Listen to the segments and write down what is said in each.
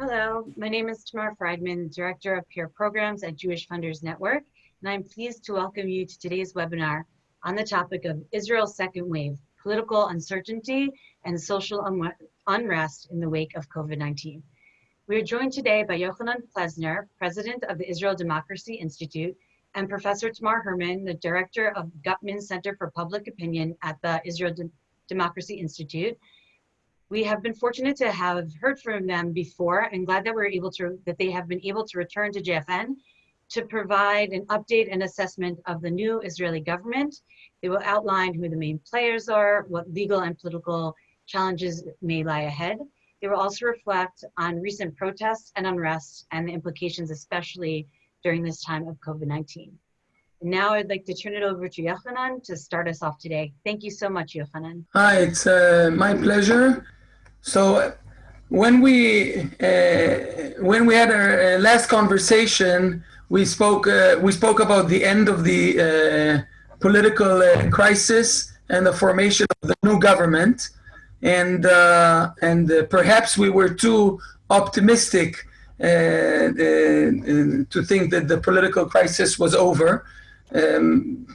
Hello, my name is Tamar Friedman, Director of Peer Programs at Jewish Funders Network, and I'm pleased to welcome you to today's webinar on the topic of Israel's second wave, political uncertainty and social un unrest in the wake of COVID-19. We are joined today by Yochanan Plesner, President of the Israel Democracy Institute, and Professor Tamar Hermann, the Director of Guttman Center for Public Opinion at the Israel De Democracy Institute. We have been fortunate to have heard from them before and glad that we're able to, that they have been able to return to JFN to provide an update and assessment of the new Israeli government. They will outline who the main players are, what legal and political challenges may lie ahead. They will also reflect on recent protests and unrest and the implications, especially during this time of COVID-19. Now I'd like to turn it over to Yochanan to start us off today. Thank you so much, Yochanan. Hi, it's uh, my pleasure. So when we uh, when we had our uh, last conversation, we spoke uh, we spoke about the end of the uh, political uh, crisis and the formation of the new government, and uh, and perhaps we were too optimistic to think that the political crisis was over. Um,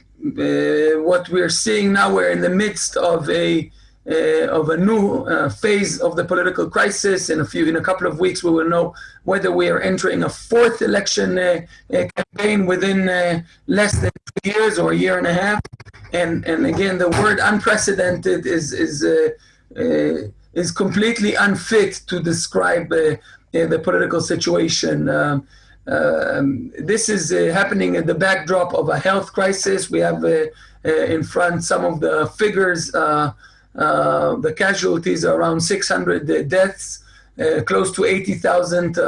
what we're seeing now, we're in the midst of a uh, of a new uh, phase of the political crisis. In a few, in a couple of weeks, we will know whether we are entering a fourth election uh, uh campaign within uh, less than two years or a year and a half. And and again, the word unprecedented is is uh, is completely unfit to describe the political situation. Um, um, this is happening in the backdrop of a health crisis. We have in front some of the figures. Uh, the casualties are around 600 deaths, uh, close to 80,000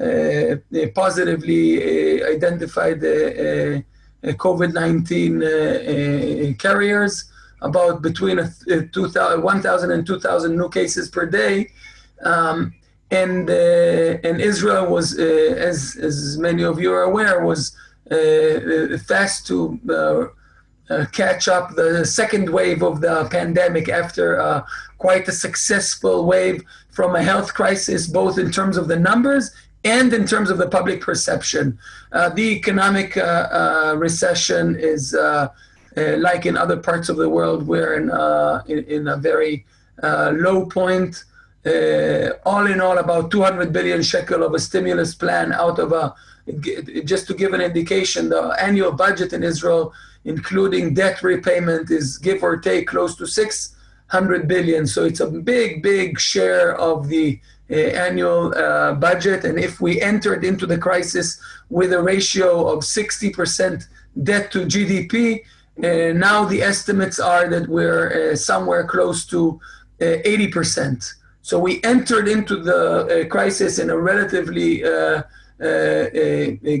uh, uh, positively uh, identified uh, COVID-19 carriers, about between 1,000 and 2,000 new cases per day. Um, and, and Israel was, as, as many of you are aware, was fast to uh, catch up the second wave of the pandemic after uh, quite a successful wave from a health crisis, both in terms of the numbers and in terms of the public perception. Uh, the economic uh, uh, recession is, like in other parts of the world, we're in, in, in, a very low point. all in all, about 200 billion shekel of a stimulus plan out of a, just to give an indication, the annual budget in Israel including debt repayment, is give or take close to 600 billion. So it's a big, big share of the uh, annual uh, budget. And if we entered into the crisis with a ratio of 60% debt to GDP, uh, now the estimates are that we're uh, somewhere close to 80%. Uh, so we entered into the uh, crisis in a relatively a,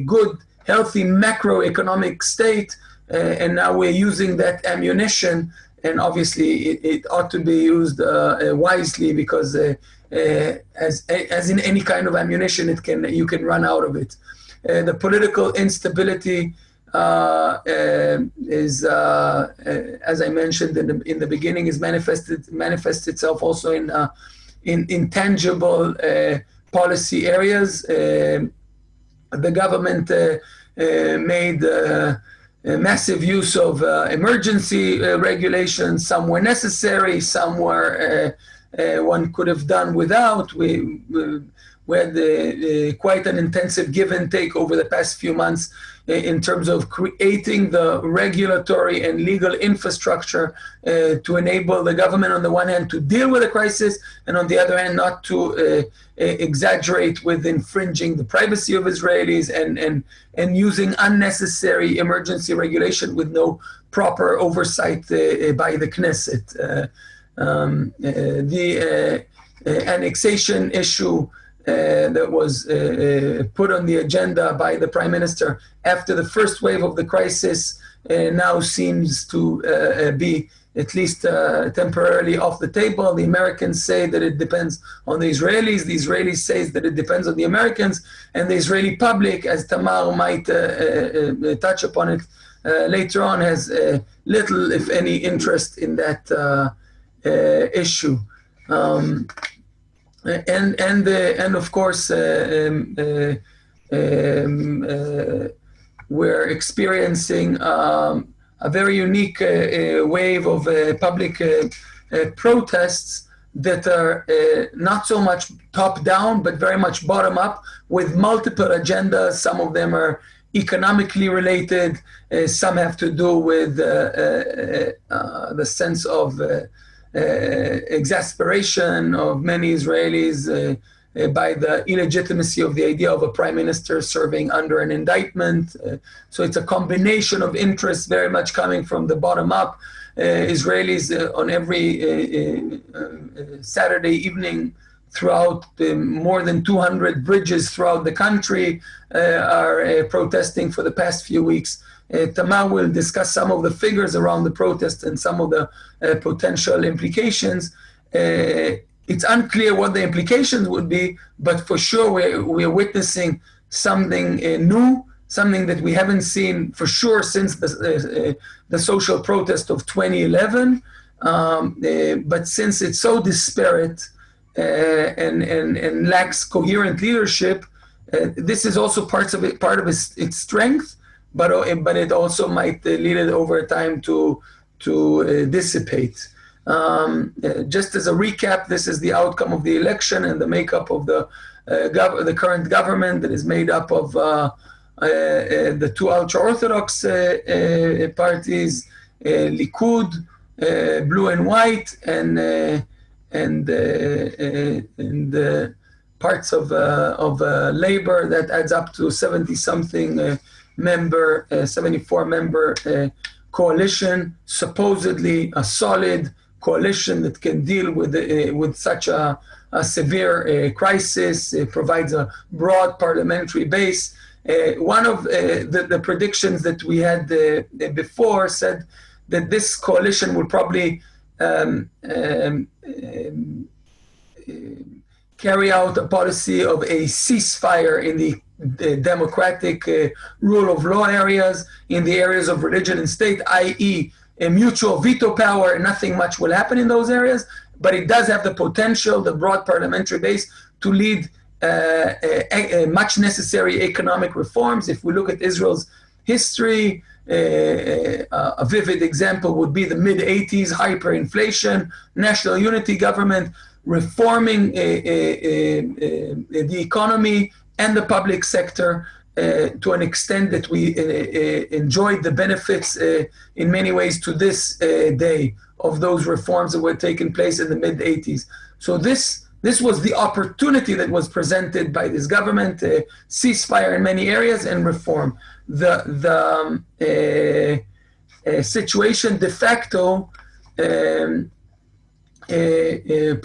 good, healthy macroeconomic state Uh, and now we're using that ammunition and obviously it, it ought to be used uh, uh, wisely because uh, uh, as, as in any kind of ammunition, it can, you can run out of it. the political instability uh, uh, is, uh, as I mentioned in the, in the beginning, is manifested manifests itself also in in intangible policy areas. the government made massive use of uh, emergency uh, regulations. Some were necessary, some were uh, one could have done without. We, we had uh, quite an intensive give and take over the past few months in terms of creating the regulatory and legal infrastructure uh, to enable the government on the one hand to deal with the crisis and on the other hand not to uh, exaggerate with infringing the privacy of Israelis and, and, and using unnecessary emergency regulation with no proper oversight uh, by the Knesset. Uh, um, uh, the annexation issue uh, that was uh, uh, put on the agenda by the prime minister after the first wave of the crisis now seems to be at least uh, temporarily off the table. The Americans say that it depends on the Israelis. The Israelis say that it depends on the Americans. And the Israeli public, as Tamar might uh, uh, touch upon it later on, has little, if any, interest in that issue. Um, and and and of course um, um, we're experiencing um, a very unique uh, uh, wave of uh, public protests that are not so much top down, but very much bottom up with multiple agendas. Some of them are economically related. Uh, some have to do with uh, uh, the sense of exasperation of many Israelis uh, by the illegitimacy of the idea of a prime minister serving under an indictment. Uh, so it's a combination of interests very much coming from the bottom up. Uh, Israelis uh, on every uh, uh, Saturday evening throughout more than 200 bridges throughout the country are protesting for the past few weeks. Tamar will discuss some of the figures around the protest and some of the potential implications it's unclear what the implications would be, but for sure we're, we're witnessing something uh, new, something that we haven't seen for sure since the, uh, uh the social protest of 2011. Um, uh, but since it's so disparate uh, and, and, and lacks coherent leadership, uh, this is also parts of it, part of its, its strength, but, but it also might lead it over time to, to dissipate. Um, uh, just as a recap, this is the outcome of the election and the makeup of the uh, the current government that is made up of uh, uh, uh the two ultra-orthodox uh, parties, Likud, blue and white, and and and parts of of labor that adds up to 70 something member, 74 member coalition, supposedly a solid coalition that can deal with, uh, with such a, a severe uh, crisis, it provides a broad parliamentary base. Uh, one of uh, the, the, predictions that we had uh, before said that this coalition will probably um, um, um, carry out a policy of a ceasefire in the democratic uh, rule of law areas, in the areas of religion and state, i.e., a mutual veto power, nothing much will happen in those areas, but it does have the potential, the broad parliamentary base, to lead uh, a, a much necessary economic reforms. If we look at Israel's history, uh, uh a vivid example would be the mid 80s hyperinflation, national unity government, reforming uh, uh, the economy and the public sector uh, to an extent that we uh, uh, enjoyed the benefits in many ways to this day of those reforms that were taking place in the mid 80s. So this this was the opportunity that was presented by this government: uh, ceasefire in many areas and reform. The the um, uh, uh, situation de facto um,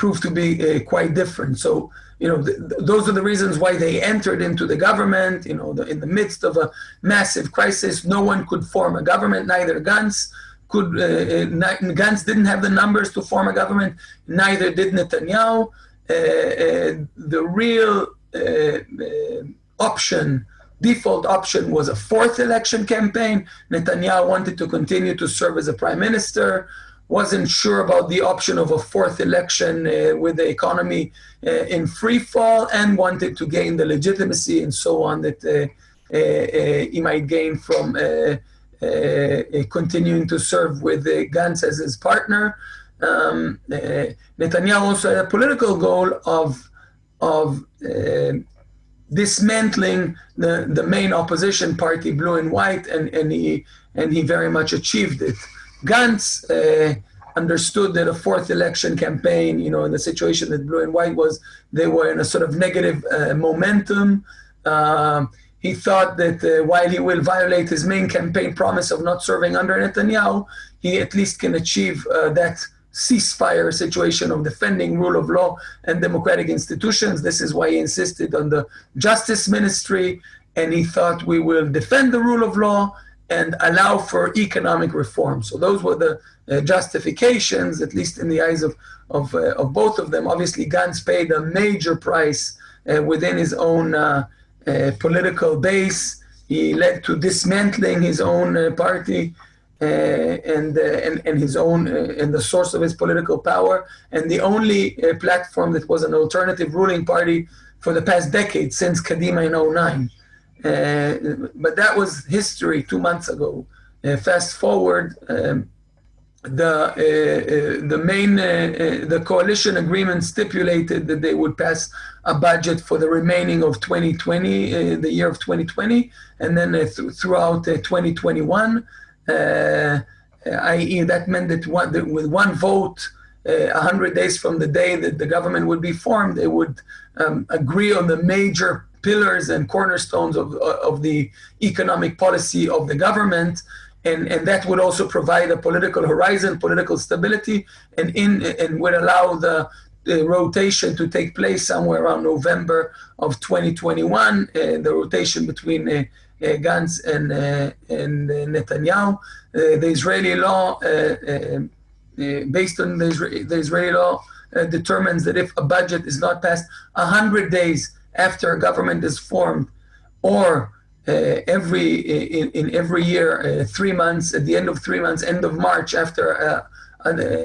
proved to be quite different. So you know, th- those are the reasons why they entered into the government. You know, the, in the midst of a massive crisis, no one could form a government. Neither Gantz could. Uh, uh Gantz didn't have the numbers to form a government. Neither did Netanyahu. Uh, uh, the real uh, uh, option, default option, was a fourth election campaign. Netanyahu wanted to continue to serve as a prime minister wasn't sure about the option of a fourth election uh, with the economy uh, in free fall and wanted to gain the legitimacy and so on that uh, uh, uh he might gain from uh, continuing to serve with Gantz as his partner. Um, Netanyahu also had a political goal of of dismantling the, the main opposition party, Blue and White, and, and he and he very much achieved it. Gantz uh, understood that a fourth election campaign, you know, in the situation that Blue and White was, they were in a sort of negative uh, momentum. Um, he thought that uh, while he will violate his main campaign promise of not serving under Netanyahu, he at least can achieve uh, that ceasefire situation of defending rule of law and democratic institutions. This is why he insisted on the justice ministry, and he thought we will defend the rule of law and allow for economic reform. So those were the uh, justifications, at least in the eyes of, of, uh, of both of them. Obviously, Gantz paid a major price uh, within his own uh, uh, political base. He led to dismantling his own uh, party. and, and, and his own, and the source of his political power, and the only platform that was an alternative ruling party for the past decade since Kadima in 09. Uh, but that was history two months ago. Uh, fast forward, um, the uh, the main the coalition agreement stipulated that they would pass a budget for the remaining of 2020, the year of 2020, and then th throughout 2021. i.e., that meant that, one, that with one vote, uh, 100 days from the day that the government would be formed, they would um, agree on the major pillars and cornerstones of, of the economic policy of the government. And, and that would also provide a political horizon, political stability, and, in, and would allow the, the rotation to take place somewhere around November of 2021, uh, the rotation between uh, uh, Gantz and, uh, and uh, Netanyahu. Uh, the Israeli law, based on the, the Israeli law, determines that if a budget is not passed 100 days after a government is formed, or uh, every in, in, every year, uh, three months at the end of three months, end of March after uh,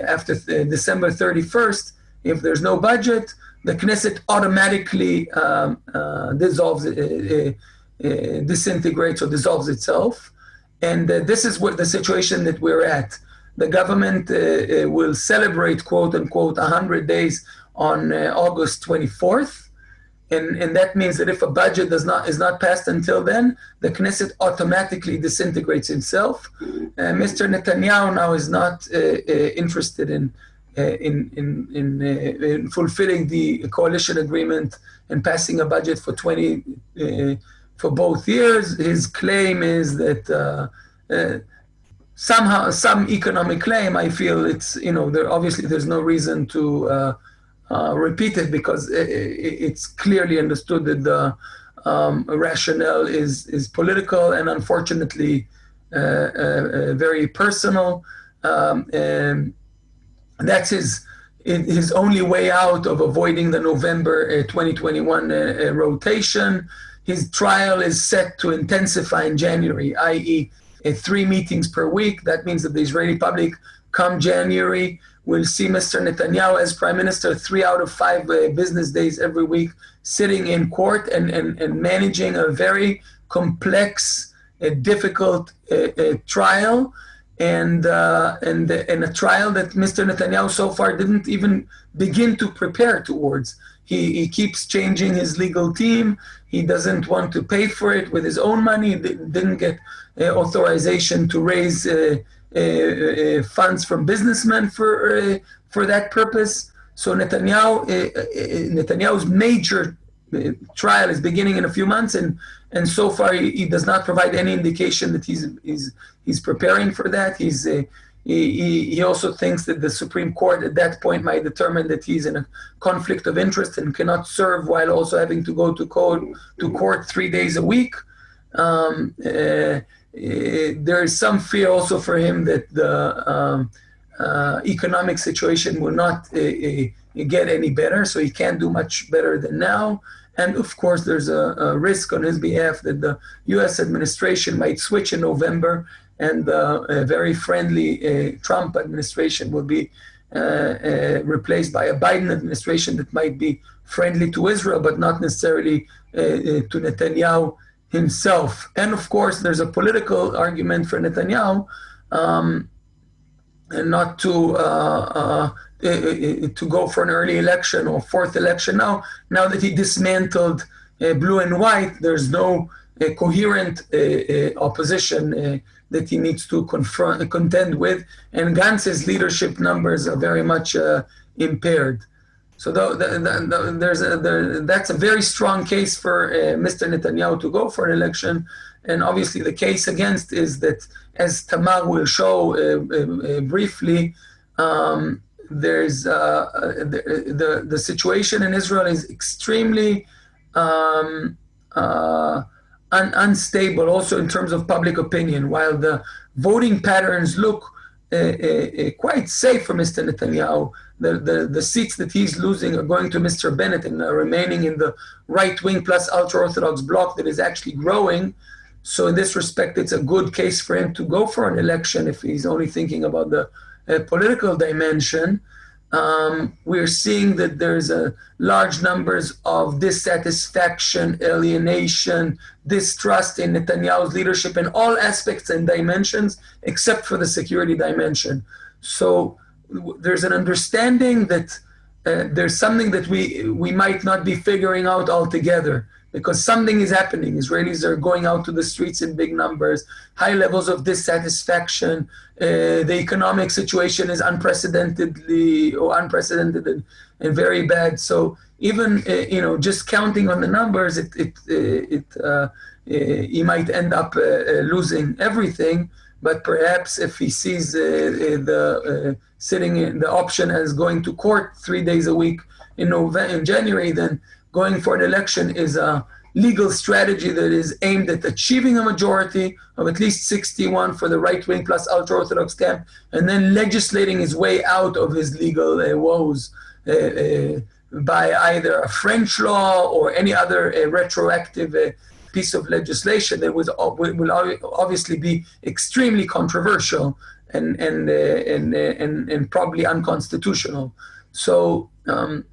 after December 31st, if there's no budget, the Knesset automatically um, dissolves, disintegrates or dissolves itself. And this is what the situation that we're at. The government uh, will celebrate, quote unquote, 100 days on uh, August 24th and, and that means that if a budget does not is not passed until then, the Knesset automatically disintegrates itself. Uh, Mr. Netanyahu now is not uh, uh, interested in uh, in in in, uh, in, fulfilling the coalition agreement and passing a budget for 20 uh, for both years. His claim is that somehow some economic claim. I feel it's you know there obviously there's no reason to uh, repeated because it's clearly understood that the um, rationale is, is political and unfortunately uh, uh, very personal. Um, and that's his, his only way out of avoiding the November 2021 rotation. His trial is set to intensify in January, i.e., three meetings per week. That means that the Israeli public come January We'll see Mr. Netanyahu as prime minister three out of five uh, business days every week, sitting in court and, and, and managing a very complex, uh, difficult uh, uh trial. And, uh, and, and a trial that Mr. Netanyahu so far didn't even begin to prepare towards. He, he keeps changing his legal team. He doesn't want to pay for it with his own money. He didn't get uh, authorization to raise Eh, eh, eh, funds from businessmen for for that purpose. So Netanyahu, Netanyahu's major trial is beginning in a few months, and and so far he, he, does not provide any indication that he's he's he's preparing for that. He's uh, he, he also thinks that the Supreme Court at that point might determine that he's in a conflict of interest and cannot serve while also having to go to court to court three days a week. Um, uh, there is some fear also for him that the um, uh, economic situation will not uh, uh, get any better, so he can't do much better than now. And of course, there's a, a risk on his behalf that the US administration might switch in November and the very friendly Trump administration will be replaced by a Biden administration that might be friendly to Israel, but not necessarily to Netanyahu himself. And of course, there's a political argument for Netanyahu um, and not to uh, uh, to go for an early election or fourth election now. Now that he dismantled uh, blue and white, there's no uh, coherent uh, uh, opposition that he needs to confront, contend with, and Gantz's leadership numbers are very much impaired. So the, the, the, there's a, that's a very strong case for uh, Mr. Netanyahu to go for an election. And obviously the case against is that, as Tamar will show uh, uh, uh briefly, um, there's uh, uh, the, the, situation in Israel is extremely um, un unstable also in terms of public opinion. While the voting patterns look quite safe for Mr. Netanyahu, the, the, the seats that he's losing are going to Mr. Bennett and are remaining in the right wing plus ultra Orthodox bloc that is actually growing. so in this respect, it's a good case for him to go for an election if he's only thinking about the uh, political dimension. Um, we're seeing that there's a large numbers of dissatisfaction, alienation, distrust in Netanyahu's leadership in all aspects and dimensions, except for the security dimension. So there's an understanding that uh, there's something that we we might not be figuring out altogether because something is happening. Israelis are going out to the streets in big numbers, high levels of dissatisfaction. Uh, the economic situation is unprecedentedly or unprecedented and, and very bad. So even uh, you know just counting on the numbers, it it uh, it uh, uh, he might end up uh, losing everything. But perhaps if he sees the sitting in the option as going to court three days a week in November in January, then going for an election is a legal strategy that is aimed at achieving a majority of at least 61 for the right wing plus ultra orthodox camp, and then legislating his way out of his legal uh, woes uh, uh, by either a French law or any other uh, retroactive uh, piece of legislation that would, will obviously be extremely controversial and and uh, and, and, and probably unconstitutional. So. Um,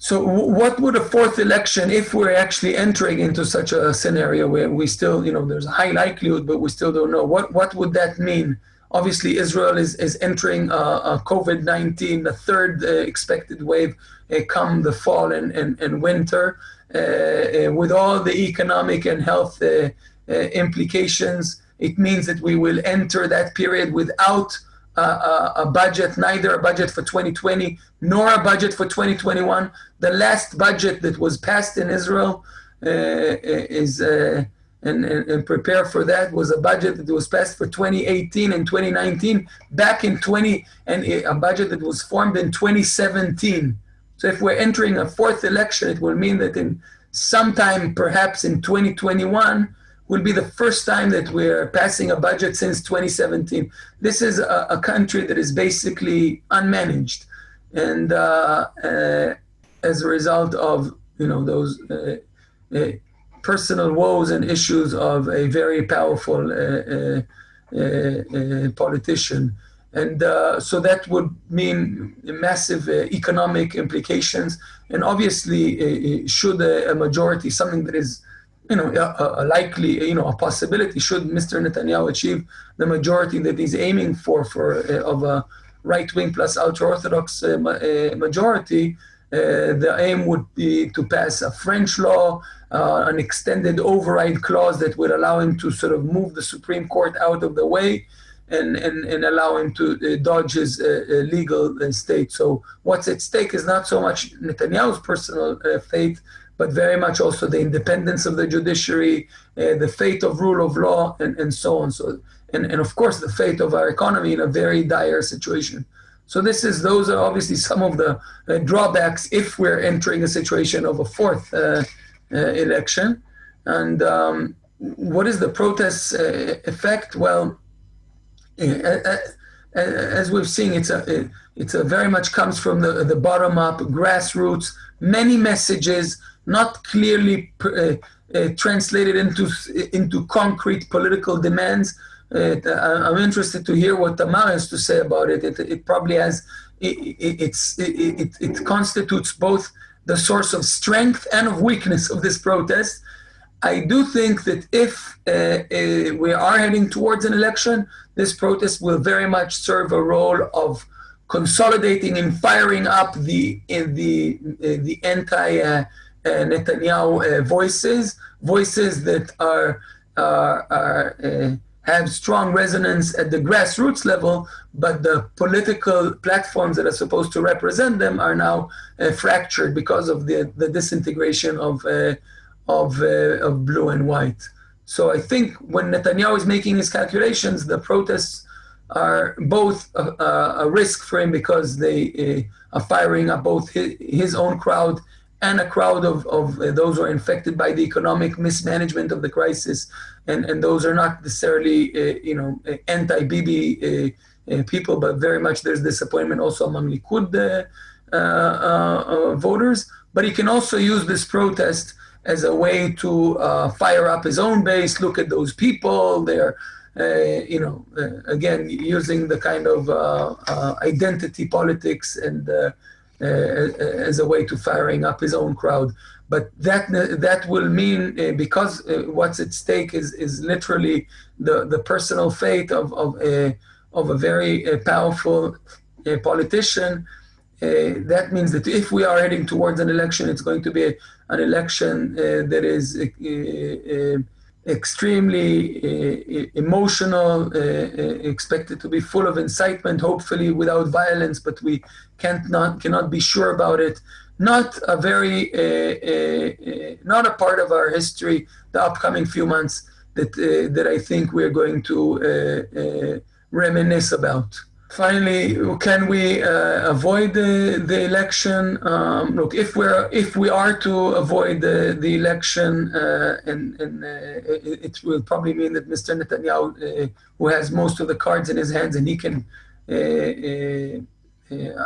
so what would a fourth election, if we're actually entering into such a scenario where we still, you know, there's a high likelihood, but we still don't know, what, what would that mean? Obviously, Israel is, is entering a, a COVID-19, the third uh, expected wave uh, come the fall and, and, and winter, uh, uh with all the economic and health uh, uh, implications. It means that we will enter that period without a, budget, neither a budget for 2020 nor a budget for 2021. The last budget that was passed in Israel uh, is, uh, and, and, and, prepare for that, was a budget that was passed for 2018 and 2019, back in 20, and a budget that was formed in 2017. So if we're entering a fourth election, it will mean that in sometime perhaps in 2021, will be the first time that we're passing a budget since 2017. This is a, a country that is basically unmanaged, and uh, uh, as a result of you know those uh, uh personal woes and issues of a very powerful uh, uh, politician. And so that would mean massive economic implications. And obviously, should a, a majority, something that is you know, a, a, likely, you know, a possibility should Mr. Netanyahu achieve the majority that he's aiming for, for uh, of a right-wing plus ultra-orthodox uh, uh, majority, uh, the aim would be to pass a French law, uh, an extended override clause that would allow him to sort of move the Supreme Court out of the way and, and, and allow him to uh, dodge his legal state. So what's at stake is not so much Netanyahu's personal fate, but very much also the independence of the judiciary, uh, the fate of rule of law, and, and so on. So, and, and of course, the fate of our economy in a very dire situation. So this is those are obviously some of the uh, drawbacks if we're entering a situation of a fourth uh, uh election. And um, what is the protest uh, effect? Well, as we've seen, it's a it's a very much comes from the the bottom up, grassroots, many messages not clearly uh, uh, translated into into concrete political demands. Uh, I'm interested to hear what Tamar has to say about it. It, it probably has it, it's it, it, it constitutes both the source of strength and of weakness of this protest. I do think that if uh, uh, we are heading towards an election, this protest will very much serve a role of consolidating and firing up the the uh, the anti uh, Netanyahu uh, voices, voices that are, are uh, have strong resonance at the grassroots level, but the political platforms that are supposed to represent them are now uh, fractured because of the, the disintegration of, uh, of, uh, of blue and white. So I think when Netanyahu is making his calculations, the protests are both a, a risk for him because they are firing up both his, his own crowd and a crowd of, of uh, those who are infected by the economic mismanagement of the crisis. And, and those are not necessarily, uh, you know, uh, anti-Bibi uh, uh, people, but very much there's disappointment also among Likud voters. But he can also use this protest as a way to fire up his own base. Look at those people; they're you know, again, using the kind of identity politics and Uh, as a way to firing up his own crowd. But that that will mean uh, because uh, what's at stake is is literally the the personal fate of of a of a very powerful politician. that means that if we are heading towards an election, it's going to be an election that is extremely uh, emotional, uh, uh, expected to be full of incitement, hopefully without violence, but we can't not cannot be sure about it. Not a very, not a part of our history. The upcoming few months that that I think we're going to reminisce about. Finally, can we uh, avoid the, the election? Um, look, if we're if we are to avoid the, the election, uh, and, and uh, it, will probably mean that Mr. Netanyahu, uh, who has most of the cards in his hands, and he can uh, uh,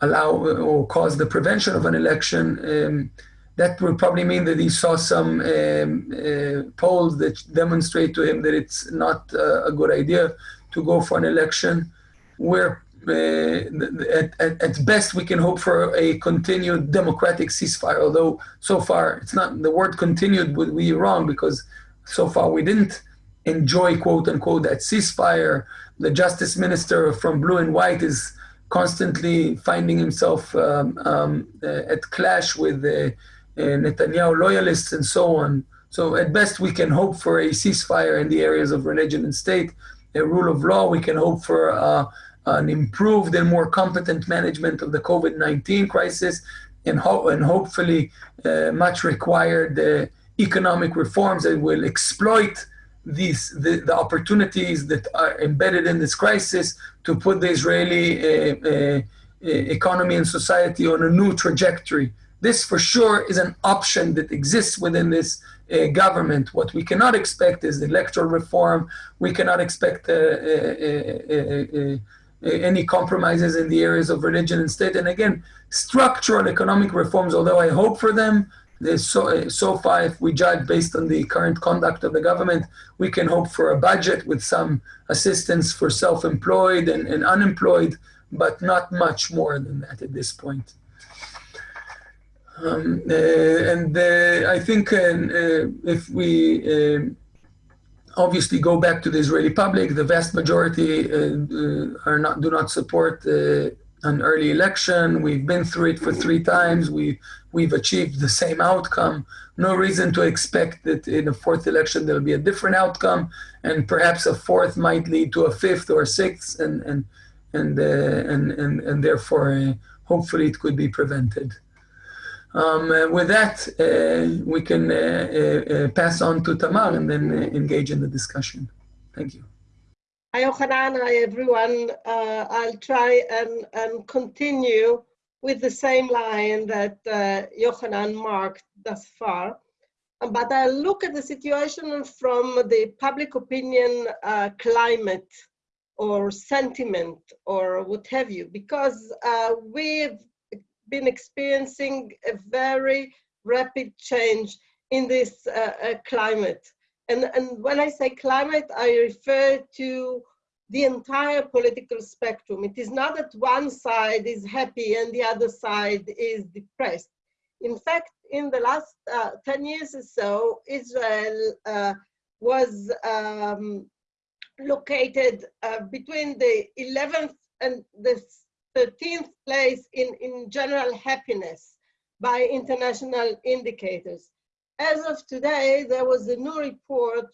allow or cause the prevention of an election. Um, that will probably mean that he saw some um, polls that demonstrate to him that it's not a good idea to go for an election where uh, at, at, at, best we can hope for a continued democratic ceasefire although so far it's not the word continued would be wrong because so far we didn't enjoy quote unquote that ceasefire. The justice minister from blue and white is constantly finding himself um, um, uh, at clash with uh, uh Netanyahu loyalists and so on. So at best we can hope for a ceasefire in the areas of religion and state a rule of law. We can hope for uh, an improved and more competent management of the COVID-19 crisis and, ho and hopefully uh, much required uh, economic reforms that will exploit these the, the, opportunities that are embedded in this crisis to put the Israeli uh, economy and society on a new trajectory. This for sure is an option that exists within this Uh, government. What we cannot expect is electoral reform. We cannot expect uh uh, uh, uh, any compromises in the areas of religion and state. And again, structural economic reforms, although I hope for them, so, so far, if we judge based on the current conduct of the government, we can hope for a budget with some assistance for self-employed and, and unemployed, but not much more than that at this point. Um, uh, and uh, I think uh, if we obviously go back to the Israeli public, the vast majority are not do not support an early election. We've been through it for three times. We we've achieved the same outcome. No reason to expect that in a fourth election there'll be a different outcome, and perhaps a fourth might lead to a fifth or a sixth, and and and uh, and, and and therefore uh, hopefully it could be prevented. Um, uh, with that, uh, we can uh, pass on to Tamar and then engage in the discussion. Thank you. Hi, Yochanan. Hi, everyone. I'll try and, and continue with the same line that uh, Yochanan marked thus far. But I'll look at the situation from the public opinion uh, climate or sentiment or what have you, because uh, we've been experiencing a very rapid change in this uh, uh, climate. And, and when I say climate, I refer to the entire political spectrum. It is not that one side is happy and the other side is depressed. In fact, in the last uh, 10 years or so, Israel uh, was um, located uh, between the 11th and the 13th place in, in general happiness by international indicators. As of today, there was a new report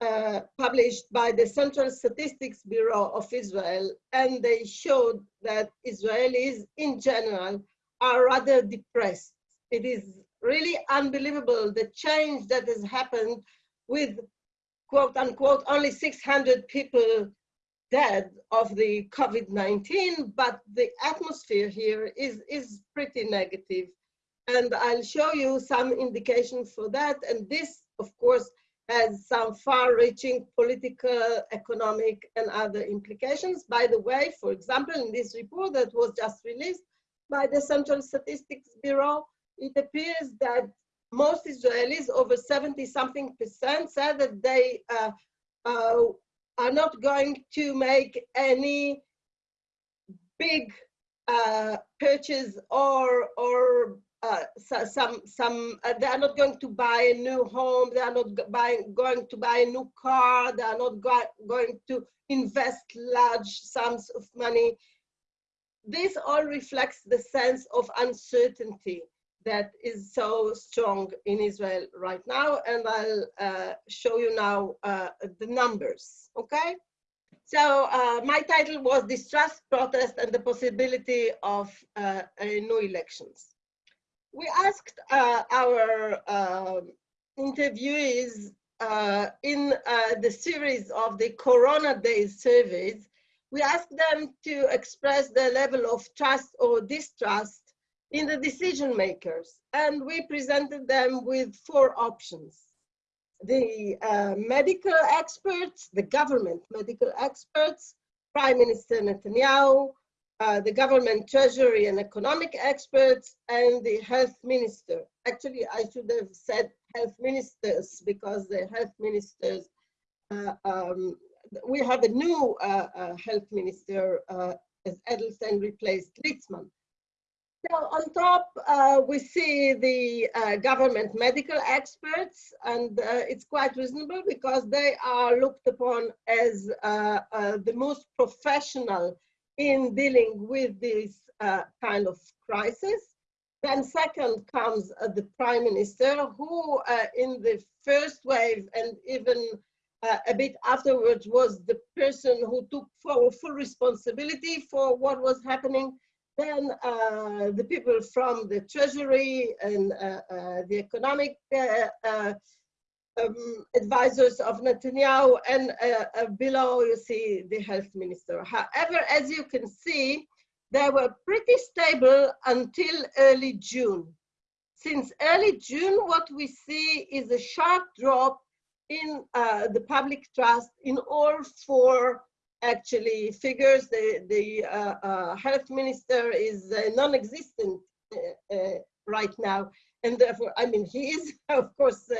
uh, published by the Central Statistics Bureau of Israel, and they showed that Israelis in general are rather depressed. It is really unbelievable the change that has happened with quote unquote only 600 people dead of the COVID-19, but the atmosphere here is, is pretty negative. And I'll show you some indication for that. And this, of course, has some far-reaching political, economic, and other implications. By the way, for example, in this report that was just released by the Central Statistics Bureau, it appears that most Israelis, over 70 something percent, said that they uh, uh, are not going to make any big uh, purchase or or uh, so, some some uh, they are not going to buy a new home. They are not buying going to buy a new car. They are not go going to invest large sums of money. This all reflects the sense of uncertainty that is so strong in Israel right now. And I'll uh, show you now uh, the numbers, okay? So uh, my title was Distrust, Protest, and the Possibility of uh, New Elections. We asked uh, our um, interviewees uh, in the series of the Corona Days surveys, we asked them to express their level of trust or distrust in the decision makers. And we presented them with four options. The uh, medical experts, the government medical experts, Prime Minister Netanyahu, uh, the government treasury and economic experts, and the health minister. Actually, I should have said health ministers because the health ministers, uh, um, we have a new uh, uh, health minister uh, as Edelstein replaced Litzman. So on top, uh, we see the uh, government medical experts, and uh, it's quite reasonable because they are looked upon as uh, uh, the most professional in dealing with this uh, kind of crisis. Then second comes the prime minister, who in the first wave and even a bit afterwards was the person who took full, full responsibility for what was happening then uh, the people from the treasury and uh, uh, the economic uh, uh, um, advisors of Netanyahu and uh, below you see the health minister. However, as you can see, they were pretty stable until early June. Since early June, what we see is a sharp drop in the public trust in all four actually figures. The, the uh, uh, health minister is uh, non-existent uh, uh, right now. And therefore, I mean, he is, of course,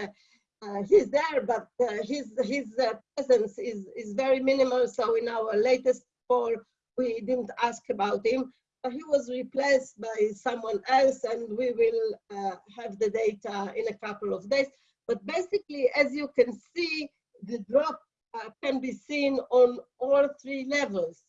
he's there, but his, his presence is, is very minimal. So in our latest poll, we didn't ask about him. But he was replaced by someone else and we will have the data in a couple of days. But basically, as you can see, the drop uh, can be seen on all three levels.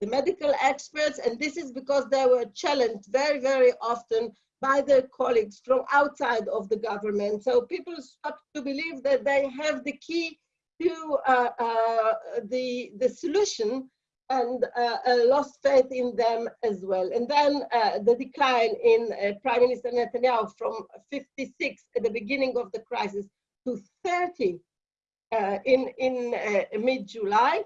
The medical experts, and this is because they were challenged very, very often by their colleagues from outside of the government. So people start to believe that they have the key to uh, uh, the, the solution and uh, lost faith in them as well. And then uh, the decline in uh, Prime Minister Netanyahu from 56 at the beginning of the crisis to 30 uh, in, in uh, mid-July.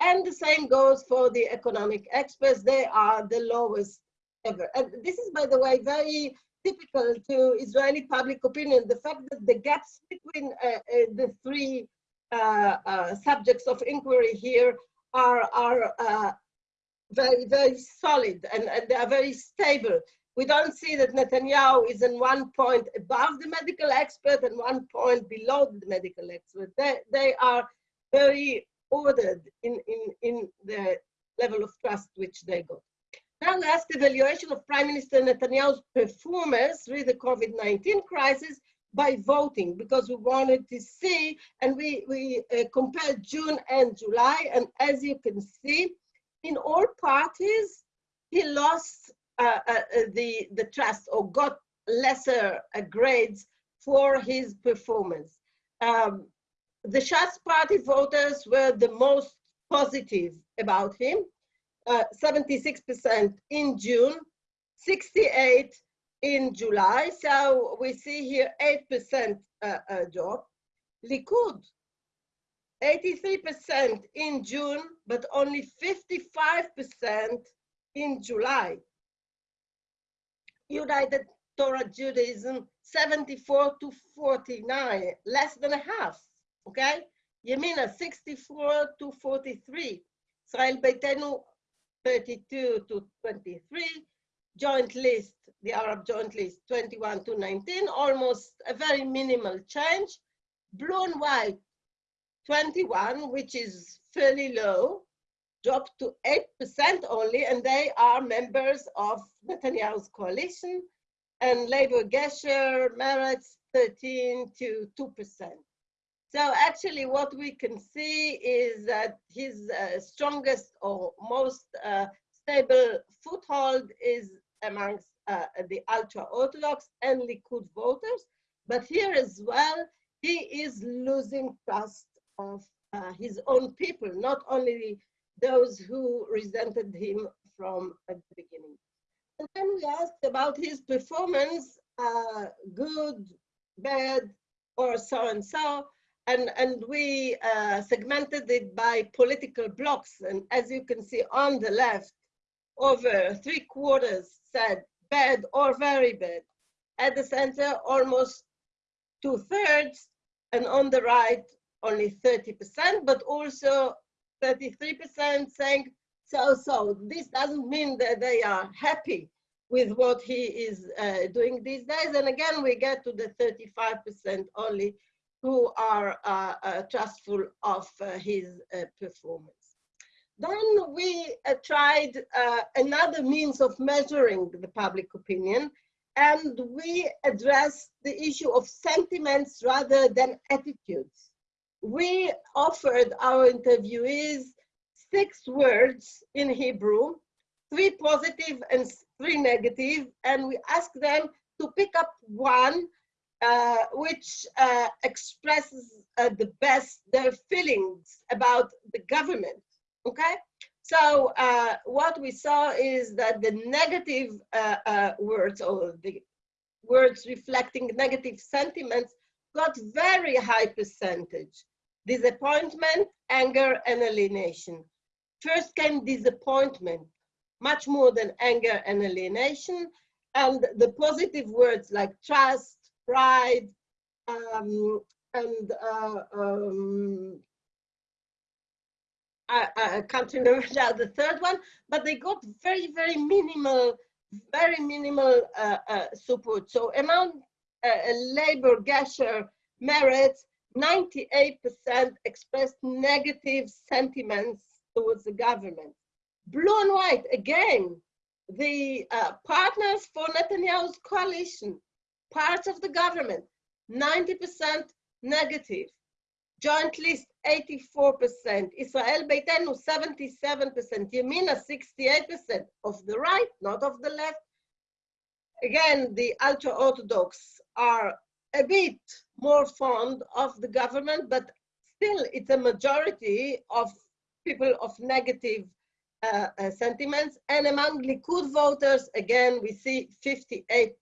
And the same goes for the economic experts. They are the lowest ever. And this is, by the way, very typical to Israeli public opinion. The fact that the gaps between uh, uh, the three uh, subjects of inquiry here are, are very, very solid and, and they are very stable we don't see that Netanyahu is in one point above the medical expert and one point below the medical expert. They, they are very ordered in, in, in the level of trust which they got. Now last evaluation of Prime Minister Netanyahu's performance with the COVID-19 crisis by voting because we wanted to see and we, we uh, compared June and July and as you can see in all parties he lost the, the trust or got lesser grades for his performance. Um, the Shas party voters were the most positive about him, 76% in June, 68 in July. So we see here 8% uh, uh, drop. Likud, 83% in June, but only 55% in July. United Torah Judaism 74 to 49, less than a half, okay? Yamina 64 to 43, Israel Beiteinu 32 to 23, Joint List the Arab Joint List 21 to 19, almost a very minimal change. Blue and white 21, which is fairly low, dropped to 8% only, and they are members of Netanyahu's coalition. And Labour Gesher, Meretz 13 to 2%. So actually what we can see is that his uh, strongest or most uh, stable foothold is amongst uh, the ultra-Orthodox and Likud voters. But here as well, he is losing trust of uh, his own people, not only those who resented him from at the beginning. And then we asked about his performance, uh, good, bad, or so and so. And, and we uh, segmented it by political blocks. And as you can see on the left, over three quarters said bad or very bad. At the center, almost two thirds, and on the right, only 30%, but also 33% saying so-so. This doesn't mean that they are happy with what he is uh, doing these days. And again, we get to the 35% only who are uh, uh, trustful of uh, his uh, performance. Then we uh, tried another means of measuring the public opinion, and we addressed the issue of sentiments rather than attitudes. We offered our interviewees six words in Hebrew, three positive and three negative, and we asked them to pick up one uh, which uh, expresses uh, the best their feelings about the government, okay? So uh, what we saw is that the negative uh, uh, words or the words reflecting negative sentiments got very high percentage. Disappointment, anger, and alienation. First came disappointment, much more than anger and alienation. And the positive words like trust, pride, um, and uh, um, I, I, can't remember now the third one, but they got very, very minimal, very minimal uh, uh, support. So among uh, Labour, Gesher, Meretz, 98% expressed negative sentiments towards the government. Blue and white, again, the uh, partners for Netanyahu's coalition, parts of the government, 90% negative. Joint list, 84%. Israel Beiteinu, 77%. Yamina, 68% of the right, not of the left. Again, the ultra-Orthodox are a bit more fond of the government, but still it's a majority of people of negative uh, uh, sentiments. And among Likud voters, again, we see 58%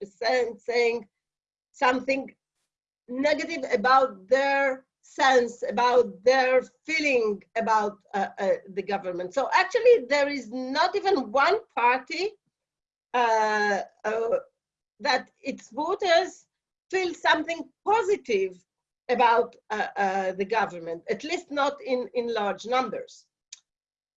saying something negative about their sense, about their feeling about uh, uh, the government. So actually, there is not even one party uh, uh, that its voters feel something positive about uh, uh, the government, at least not in, in large numbers.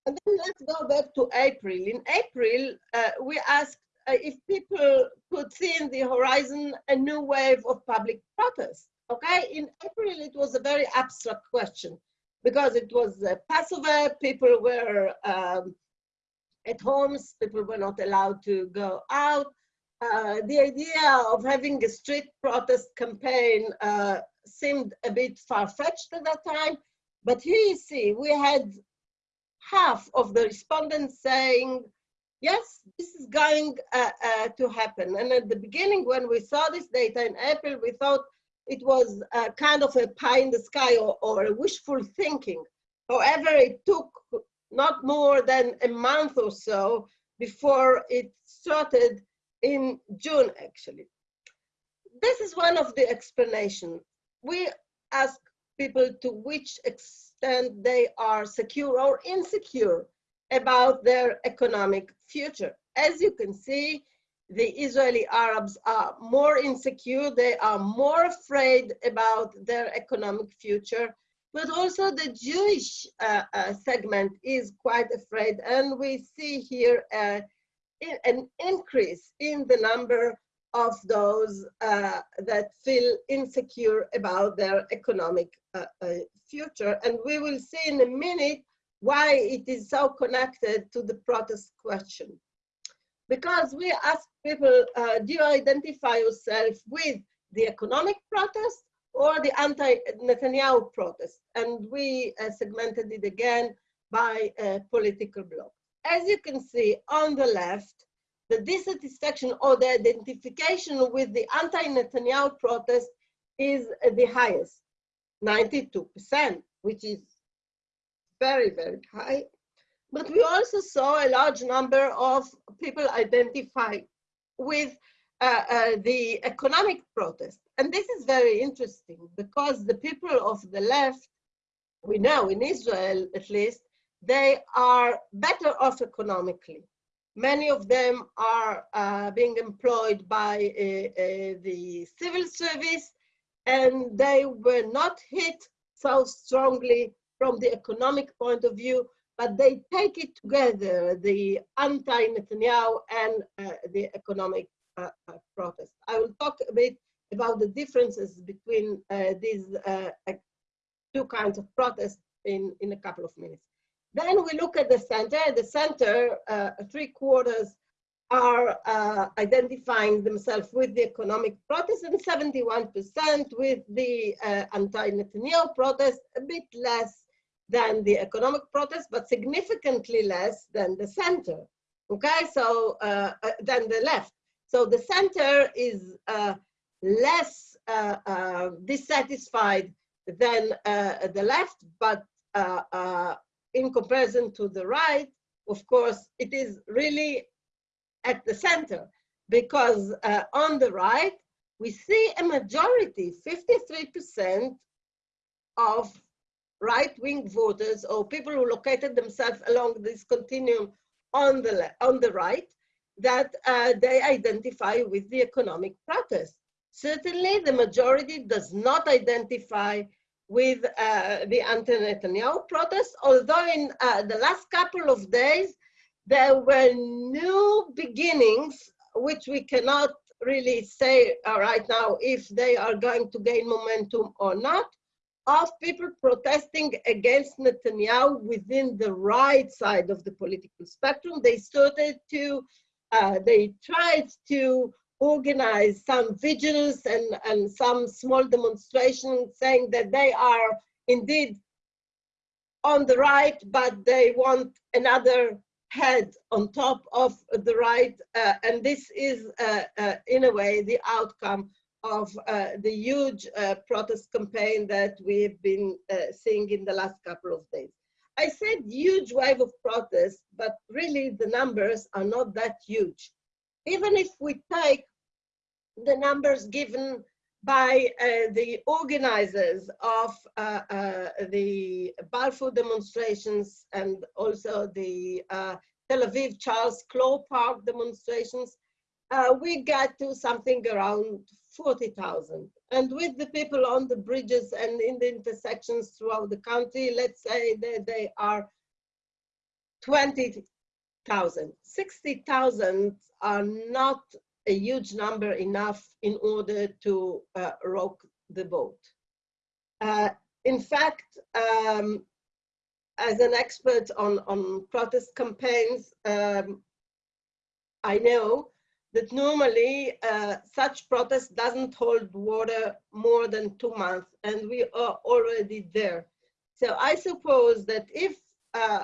And then let's go back to April. In April, uh, we asked uh, if people could see in the horizon a new wave of public protest. Okay, in April, it was a very abstract question because it was Passover, people were um, at homes, people were not allowed to go out. Uh, the idea of having a street protest campaign uh, seemed a bit far-fetched at that time, but here you see, we had half of the respondents saying, yes, this is going uh, uh, to happen. And at the beginning, when we saw this data in April, we thought it was uh, kind of a pie in the sky or, or a wishful thinking. However, it took not more than a month or so before it started in June, actually. This is one of the explanations. We ask people to which extent they are secure or insecure about their economic future. As you can see, the Israeli Arabs are more insecure, they are more afraid about their economic future, but also the Jewish uh, uh, segment is quite afraid. And we see here in, an increase in the number of those uh, that feel insecure about their economic uh, uh, future. And we will see in a minute why it is so connected to the protest question. Because we ask people, uh, do you identify yourself with the economic protest or the anti-Netanyahu protest? And we uh, segmented it again by political bloc. As you can see on the left, the dissatisfaction or the identification with the anti-Netanyahu protest is the highest, 92%, which is very, very high. But we also saw a large number of people identify with uh, uh, the economic protest. And this is very interesting because the people of the left, we know in Israel at least, they are better off economically. Many of them are uh, being employed by uh, uh, the civil service and they were not hit so strongly from the economic point of view, but they take it together, the anti-Netanyahu and uh, the economic uh, uh, protest. I will talk a bit about the differences between these two kinds of protests in, in a couple of minutes. Then we look at the center. The center, uh, three quarters are uh, identifying themselves with the economic protest and 71% with the uh, anti-Netanyahu protest, a bit less than the economic protest, but significantly less than the center, okay? So, uh, uh, than the left. So the center is uh, less dissatisfied than the left, but in comparison to the right, of course, it is really at the center because uh, on the right, we see a majority, 53% of right-wing voters or people who located themselves along this continuum on the, on the right, that uh, they identify with the economic protest. Certainly, the majority does not identify with uh, the anti-Netanyahu protests, although in uh, the last couple of days, there were new beginnings, which we cannot really say uh, right now if they are going to gain momentum or not, of people protesting against Netanyahu within the right side of the political spectrum. They started to, uh, they tried to organize some vigils and, and some small demonstrations saying that they are indeed on the right, but they want another head on top of the right. Uh, and this is, uh, uh, in a way, the outcome of uh, the huge uh, protest campaign that we've been uh, seeing in the last couple of days. I said huge wave of protests, but really the numbers are not that huge. Even if we take the numbers given by uh, the organizers of uh, uh, the Balfour demonstrations and also the uh, Tel Aviv Charles Clore Park demonstrations, uh, we get to something around 40,000. And with the people on the bridges and in the intersections throughout the country, let's say that they are 20,000. 60,000 are not a huge number enough in order to uh, rock the boat. Uh, in fact, um, as an expert on, on protest campaigns, um, I know that normally uh, such protest doesn't hold water more than two months and we are already there. So I suppose that if uh,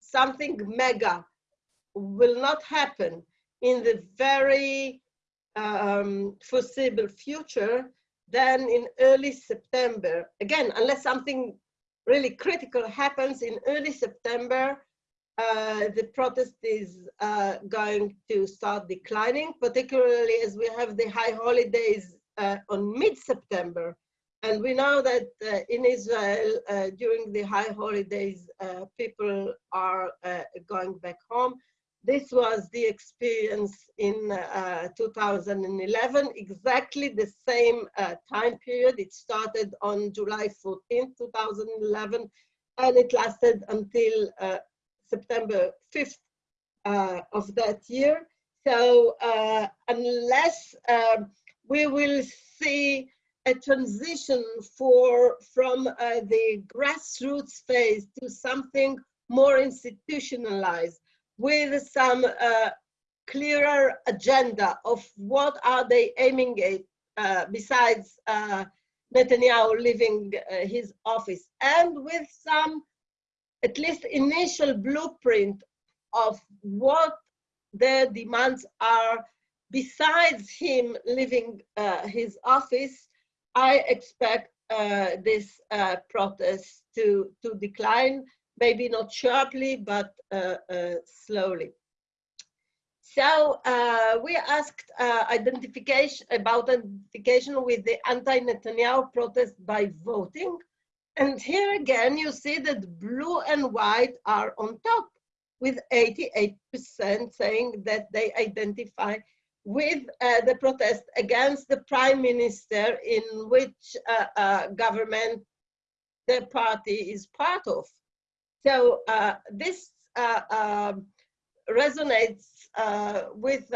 something mega will not happen in the very um, foreseeable future, then in early September, again, unless something really critical happens in early September, uh, the protest is uh, going to start declining, particularly as we have the high holidays uh, on mid-September. And we know that uh, in Israel, uh, during the high holidays, uh, people are going back home. This was the experience in uh, 2011, exactly the same uh, time period. It started on July 14, 2011, and it lasted until uh, September 5th uh, of that year. So uh, unless um, we will see a transition for from uh, the grassroots phase to something more institutionalized with some uh, clearer agenda of what are they aiming at uh, besides uh, Netanyahu leaving uh, his office and with some at least initial blueprint of what their demands are. Besides him leaving uh, his office I expect uh, this protest to, to decline, maybe not sharply, but uh, uh slowly. So uh, we asked uh, identification about identification with the anti-Netanyahu protest by voting. And here again, you see that blue and white are on top with 88% saying that they identify with uh, the protest against the prime minister in which uh, government the party is part of. So uh, this uh, um, resonates uh, with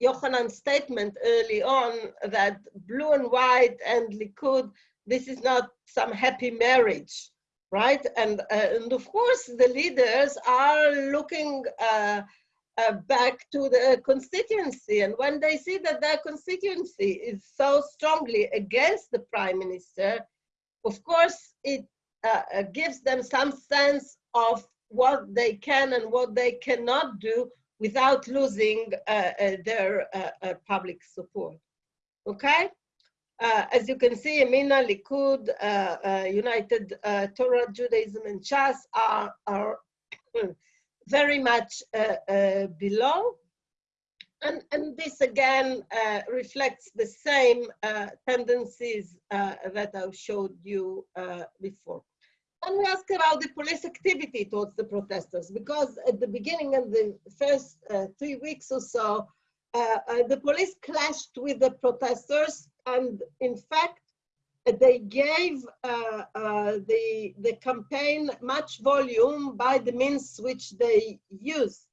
Yochanan's statement early on that blue and white and Likud, this is not some happy marriage, right? And, and of course the leaders are looking uh, back to the constituency. And when they see that their constituency is so strongly against the prime minister, of course, it uh, uh, gives them some sense of what they can and what they cannot do without losing uh, uh their uh, public support. Okay? as you can see, Yamina, Likud, United Torah, Judaism, and Shas are, are very much uh, uh, below. And, and this again uh, reflects the same tendencies that I showed you before. And we ask about the police activity towards the protesters, because at the beginning of the first uh, three weeks or so, uh, uh, the police clashed with the protesters, and in fact, they gave uh, uh, the, the campaign much volume by the means which they used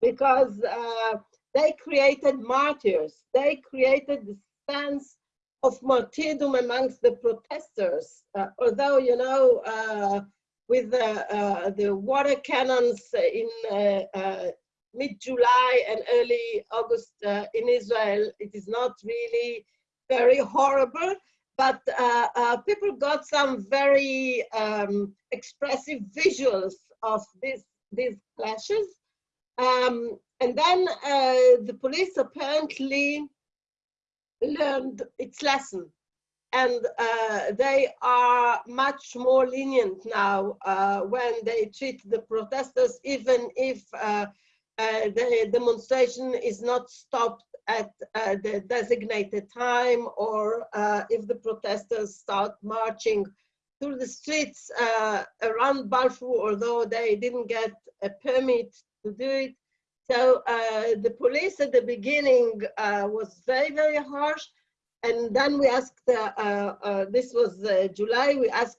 because uh, they created martyrs. They created the sense of martyrdom amongst the protesters. Uh, although, you know, uh, with uh, the water cannons in mid-July and early August in Israel, it is not really very horrible but uh, uh, people got some very um, expressive visuals of this, these clashes. Um, and then uh, the police apparently learned its lesson. And uh, they are much more lenient now uh, when they treat the protesters, even if uh, the demonstration is not stopped at uh, the designated time or uh, if the protesters start marching through the streets uh, around Balfour, although they didn't get a permit to do it. So uh, the police at the beginning uh, was very, very harsh. And then we asked, uh, this was July, we asked,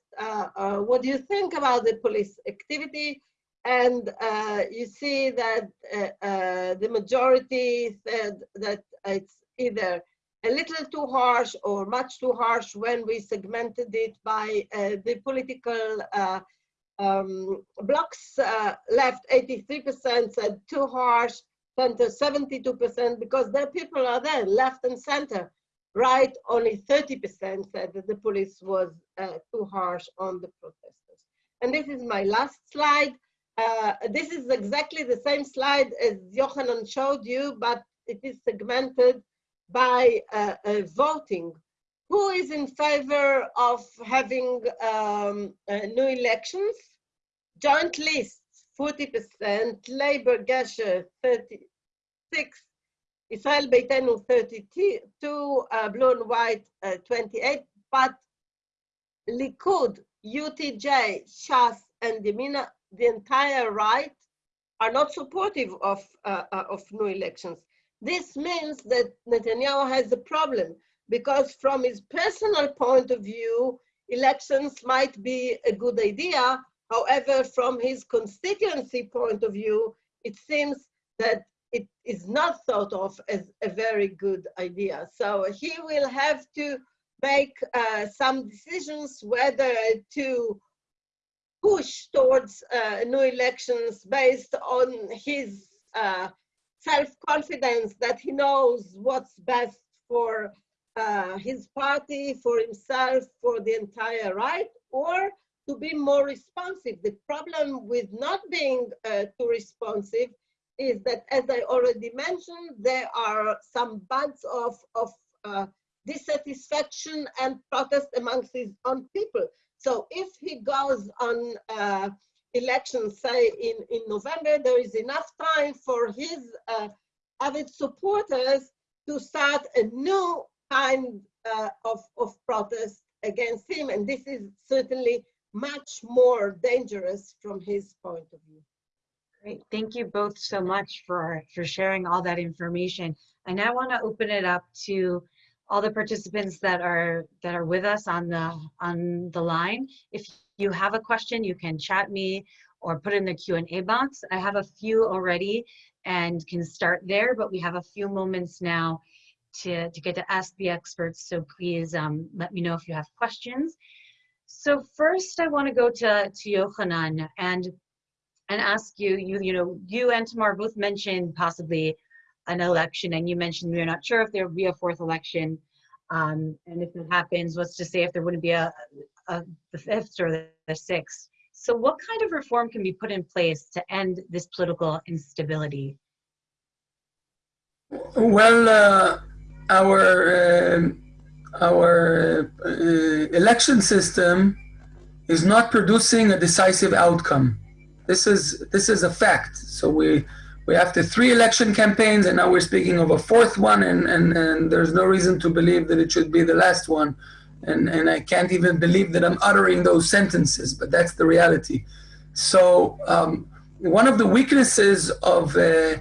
what do you think about the police activity? And uh, you see that uh, uh, the majority said that it's either a little too harsh or much too harsh when we segmented it by uh, the political uh, um, blocks. Uh, left 83% said too harsh, center 72% because their people are there, left and center. Right, only 30% said that the police was too harsh on the protesters. And this is my last slide. Uh, this is exactly the same slide as Yochanan showed you, but it is segmented by uh, uh, voting. Who is in favor of having um, uh, new elections? Joint lists, 40%, Labour, Gesher, 36, Israel Beiteinu, 32, uh, Blue and White, 28, but Likud, UTJ, Shas, and the entire right are not supportive of, uh, uh, of new elections. This means that Netanyahu has a problem because from his personal point of view, elections might be a good idea. However, from his constituency point of view, it seems that it is not thought of as a very good idea. So he will have to make uh, some decisions whether to push towards uh, new elections based on his uh, self-confidence that he knows what's best for uh, his party, for himself, for the entire right, or to be more responsive. The problem with not being uh, too responsive is that, as I already mentioned, there are some buds of, of uh, dissatisfaction and protest amongst his own people. So if he goes on uh, elections, say in, in November, there is enough time for his uh, avid supporters to start a new kind uh, of, of protest against him. And this is certainly much more dangerous from his point of view. Great. Thank you both so much for, for sharing all that information. And I want to open it up to all the participants that are that are with us on the on the line. If you have a question, you can chat me or put in the Q&A box. I have a few already and can start there, but we have a few moments now to, to get to ask the experts. So please um, let me know if you have questions. So first I want to go to, to Yochanan and and ask you, you, you know, you and Tamar both mentioned possibly an election and you mentioned we are not sure if there will be a fourth election. Um, and if it happens, what's to say if there wouldn't be a, a the fifth or the, sixth. So what kind of reform can be put in place to end this political instability? Well, uh, our uh, our uh, election system is not producing a decisive outcome. This is this is a fact. So we we after three election campaigns, and now we're speaking of a fourth one, and and, and there's no reason to believe that it should be the last one. And and I can't even believe that I'm uttering those sentences, but that's the reality. So um, one of the weaknesses of uh,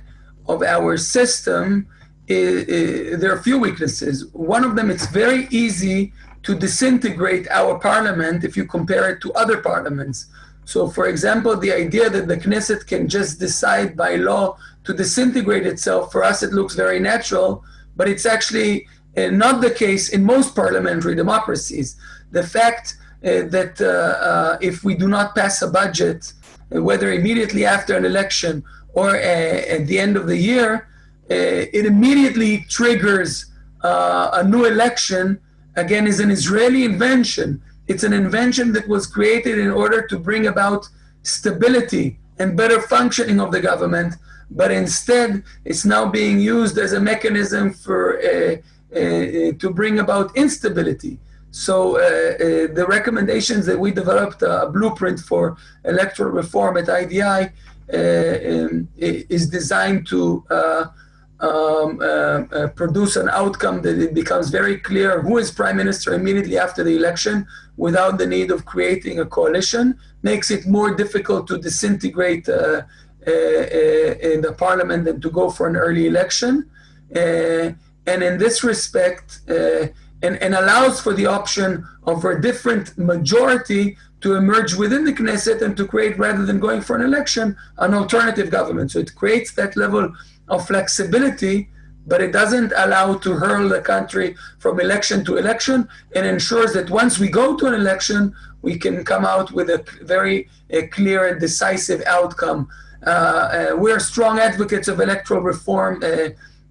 of our system there are a few weaknesses. One of them, it's very easy to disintegrate our parliament if you compare it to other parliaments. So for example, the idea that the Knesset can just decide by law to disintegrate itself, for us it looks very natural, but it's actually uh, not the case in most parliamentary democracies. The fact uh, that uh, if we do not pass a budget, whether immediately after an election or at the end of the year, it immediately triggers a new election, again, is an Israeli invention it's an invention that was created in order to bring about stability and better functioning of the government, but instead it's now being used as a mechanism for uh, uh, to bring about instability. So uh, uh the recommendations that we developed a blueprint for electoral reform at IDI uh, um, is designed to uh, um, uh, uh, produce an outcome that it becomes very clear who is prime minister immediately after the election without the need of creating a coalition, makes it more difficult to disintegrate uh, uh, uh in the parliament than to go for an early election. Uh, and in this respect, and, and allows for the option of a different majority to emerge within the Knesset and to create, rather than going for an election, an alternative government. So it creates that level of flexibility, but it doesn't allow to hurl the country from election to election and ensures that once we go to an election, we can come out with a very a clear and decisive outcome. Uh, uh, we're strong advocates of electoral reform uh,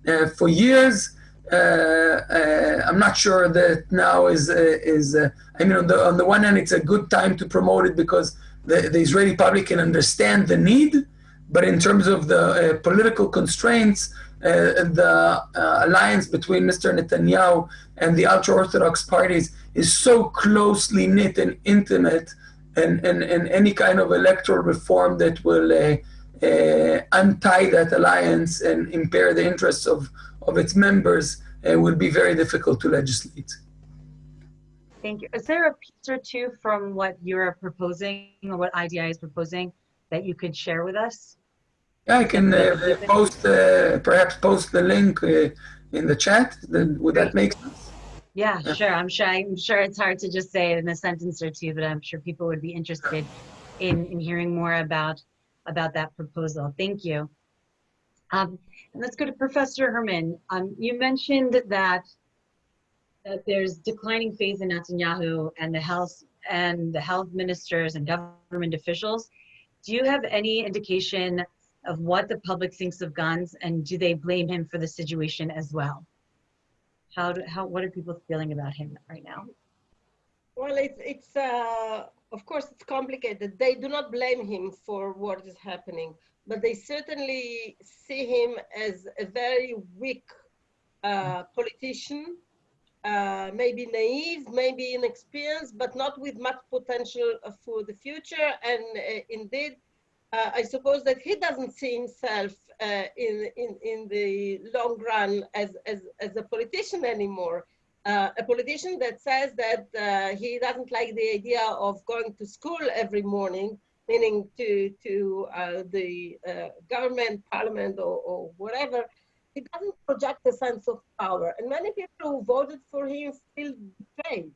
uh for years. Uh, uh, I'm not sure that now is is. I mean, on the on the one hand, it's a good time to promote it because the, the Israeli public can understand the need but in terms of the uh, political constraints, uh, the uh, alliance between Mr. Netanyahu and the ultra-Orthodox parties is so closely knit and intimate, and, and, and any kind of electoral reform that will uh, uh, untie that alliance and impair the interests of, of its members uh, will be very difficult to legislate. Thank you. Is there a piece or two from what you're proposing or what IDI is proposing that you could share with us? Yeah, I can uh, post, uh, perhaps post the link uh, in the chat. Then would that make sense? Yeah, yeah, sure. I'm sure. I'm sure it's hard to just say it in a sentence or two, but I'm sure people would be interested in in hearing more about about that proposal. Thank you. Um, And let's go to Professor Hermann. Um, you mentioned that that there's declining faith in Netanyahu and the health and the health ministers and government officials. Do you have any indication of what the public thinks of Gantz and do they blame him for the situation as well? How, do, how what are people feeling about him right now? Well, it's, it's uh, of course, it's complicated. They do not blame him for what is happening, but they certainly see him as a very weak uh, politician uh, maybe naive, maybe inexperienced, but not with much potential for the future. And uh, indeed, uh, I suppose that he doesn't see himself uh, in, in, in the long run as, as, as a politician anymore. Uh, a politician that says that uh, he doesn't like the idea of going to school every morning, meaning to, to the government, parliament, or, or whatever, he doesn't project a sense of power. And many people who voted for him feel betrayed.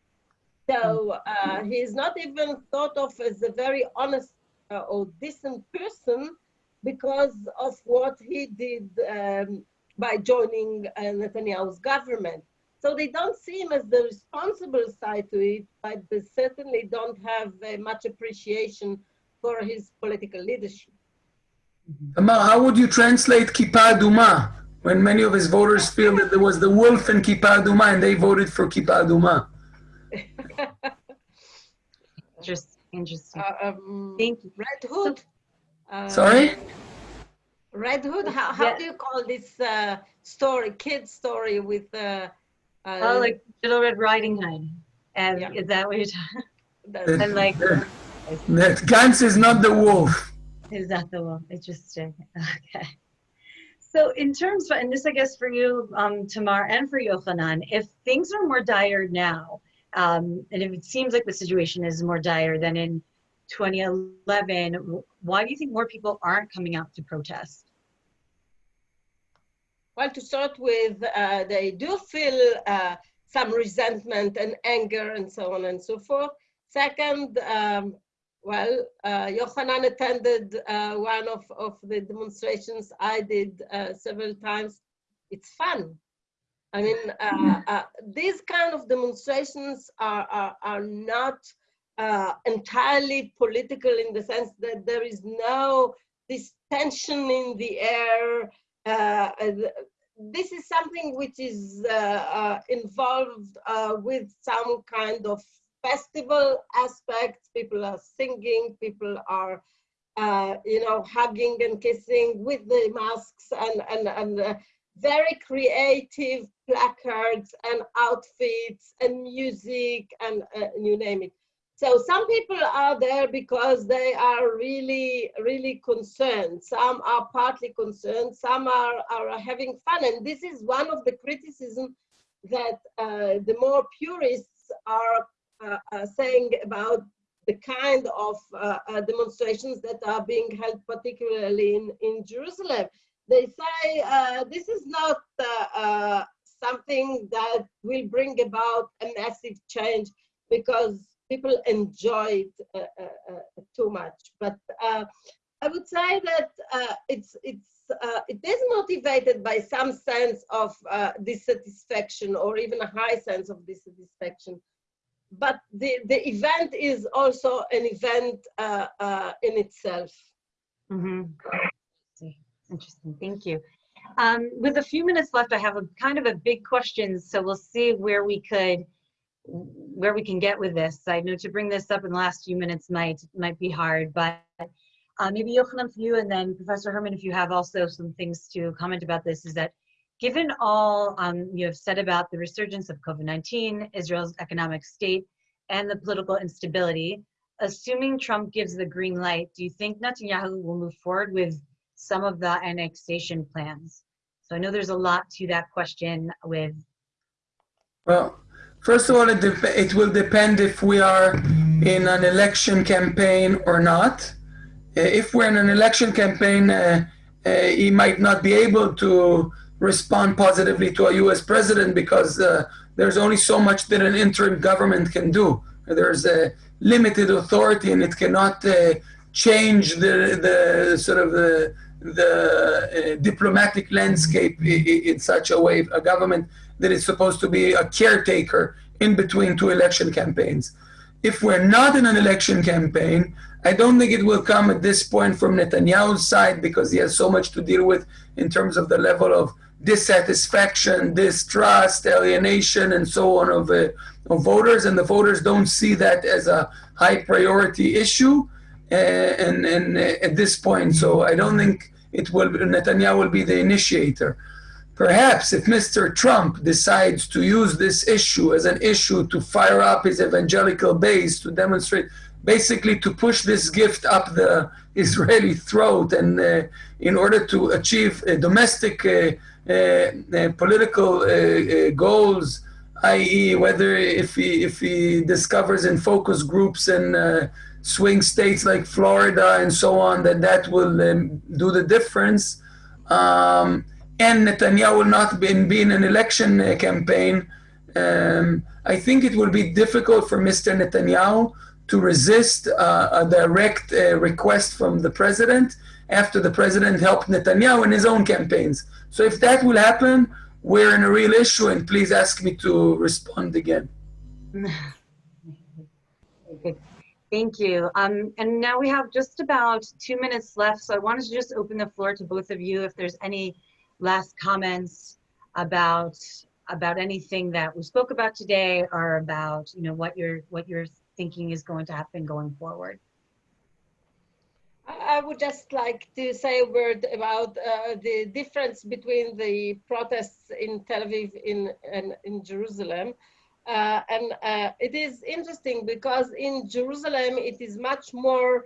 So uh, he's not even thought of as a very honest uh, or decent person because of what he did um, by joining uh, Netanyahu's government. So they don't see him as the responsible side to it, but they certainly don't have uh, much appreciation for his political leadership. Amar, how would you translate Kippah Aduma? when many of his voters feel that there was the wolf in Kippah Aduma and they voted for Kippah Aduma. Just interesting. Uh, um, Thank you. Red Hood. Uh, Sorry? Red Hood. How, how Yeah. do you call this uh, story, kid story with? Uh, uh, Oh, like Little Red Riding Hood. And Yeah. is that what you're talking? the- And like, That Gantz is not the wolf. is that the one? Interesting. Okay. So in terms of, and this I guess for you, um, Tamar, and for Yochanan, if things are more dire now, um, and if it seems like the situation is more dire than in 2011, why do you think more people aren't coming out to protest? Well, to start with, uh, they do feel uh, some resentment and anger and so on and so forth. Second, um, well, uh, Yochanan attended uh, one of, of the demonstrations I did uh, several times. It's fun. I mean, uh, uh, these kind of demonstrations are, are, are not uh, entirely political in the sense that there is no this tension in the air. Uh, this is something which is uh, uh, involved with some kind of festival aspects. People are singing, people are, uh, you know, hugging and kissing with the masks and, and, and uh, very creative placards and outfits and music and uh, you name it. So some people are there because they are really, really concerned. Some are partly concerned. Some are, are having fun. And this is one of the criticism that uh, the more purists are uh, saying about the kind of uh, uh, demonstrations that are being held particularly in, in Jerusalem. They say uh, this is not something that will bring about a massive change because people enjoy it uh, uh, uh, too much. But I would say that it's it's it is motivated by some sense of dissatisfaction or even a high sense of dissatisfaction. But the, the event is also an event in itself. Mm-hmm. Interesting, thank you. Um, with a few minutes left, I have a kind of a big question, so we'll see where we could, where we can get with this. I know to bring this up in the last few minutes might might be hard, but uh, maybe Yochanan for you, and then Professor Hermann, if you have also some things to comment about this, is that given all um, you have said about the resurgence of COVID-19, Israel's economic state, and the political instability, assuming Trump gives the green light, do you think Netanyahu will move forward with some of the annexation plans? So I know there's a lot to that question with. Well, first of all, it, it will depend if we are in an election campaign or not. If we're in an election campaign, uh, uh, he might not be able to respond positively to a U.S. president because uh, there's only so much that an interim government can do. There's a limited authority, and it cannot change the the sort of the the uh, diplomatic landscape in such a way, a government that is supposed to be a caretaker in between two election campaigns. If we're not in an election campaign, I don't think it will come at this point from Netanyahu's side because he has so much to deal with in terms of the level of dissatisfaction, distrust, alienation, and so on of, uh, of voters, and the voters don't see that as a high priority issue. Uh, and, and uh, at this point, so I don't think it will Netanyahu will be the initiator. Perhaps if Mr. Trump decides to use this issue as an issue to fire up his evangelical base to demonstrate, basically to push this gift up the Israeli throat, and uh, in order to achieve domestic uh, uh, political goals, i.e., whether if he if he discovers in focus groups and swing states like Florida and so on, that that will um, do the difference. Um, and Netanyahu will not be in, be in an election uh, campaign. Um, I think it will be difficult for Mr. Netanyahu to resist uh, a direct uh, request from the president after the president helped Netanyahu in his own campaigns. So if that will happen, we're in a real issue, and please ask me to respond again. Thank you. Um, and now we have just about two minutes left, so I wanted to just open the floor to both of you if there's any last comments about about anything that we spoke about today or about you know what you're what you're thinking is going to happen going forward. I would just like to say a word about uh, the difference between the protests in Tel Aviv in, and in Jerusalem. Uh, and uh, it is interesting because in Jerusalem, it is much more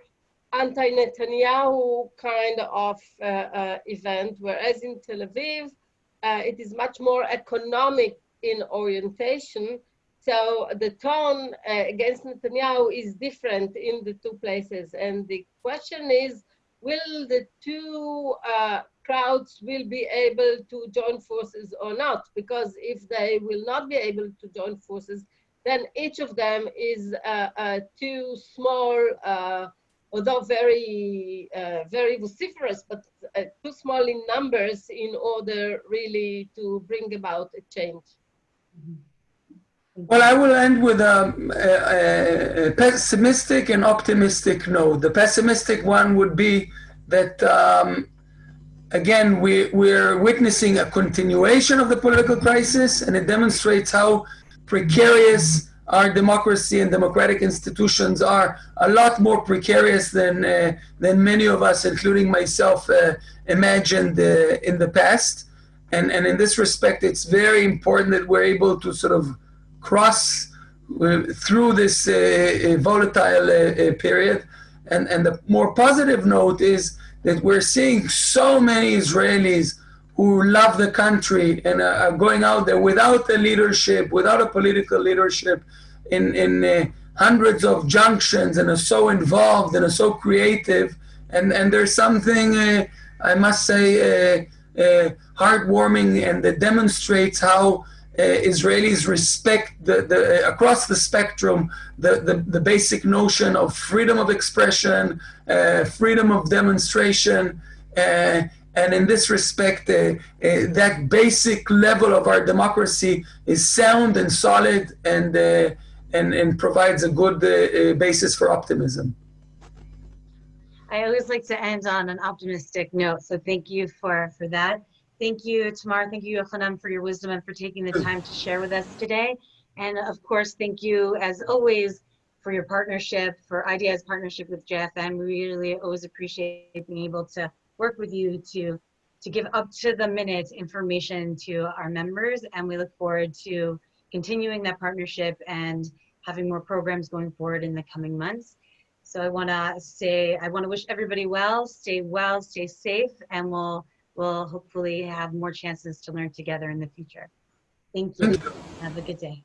anti-Netanyahu kind of uh, uh, event, whereas in Tel Aviv, uh, it is much more economic in orientation. So the tone against Netanyahu is different in the two places. And the question is, will the two uh, crowds will be able to join forces or not? Because if they will not be able to join forces, then each of them is uh, uh, too small, uh, although very, uh, very vociferous, but uh, too small in numbers in order really to bring about a change. Well, I will end with um, a, a, pessimistic and optimistic note. The pessimistic one would be that um, again, we, we're witnessing a continuation of the political crisis, and it demonstrates how precarious our democracy and democratic institutions are. A lot more precarious than, uh, than many of us, including myself, uh, imagined uh, in the past. And, and in this respect, it's very important that we're able to sort of cross uh, through this uh, volatile uh, period. And, and the more positive note is that we're seeing so many Israelis who love the country and are going out there without a leadership, without a political leadership, in, in uh, hundreds of junctions and are so involved and are so creative. And, and there's something, uh, I must say, uh, uh heartwarming and that demonstrates how Israelis respect the, the, uh, across the spectrum the, the, the, basic notion of freedom of expression, uh, freedom of demonstration, uh, and in this respect, uh, uh, that basic level of our democracy is sound and solid and, and, and provides a good basis for optimism. I always like to end on an optimistic note, so thank you for, for that. Thank you, Tamar. Thank you, Yochanan, for your wisdom and for taking the time to share with us today. And of course, thank you, as always, for your partnership, for IDI's partnership with JFN. We really always appreciate being able to work with you to, to give up to the minute information to our members. And we look forward to continuing that partnership and having more programs going forward in the coming months. So I want to say, I want to wish everybody well, stay well, stay safe, and we'll we'll hopefully have more chances to learn together in the future. Thank you. Have a good day.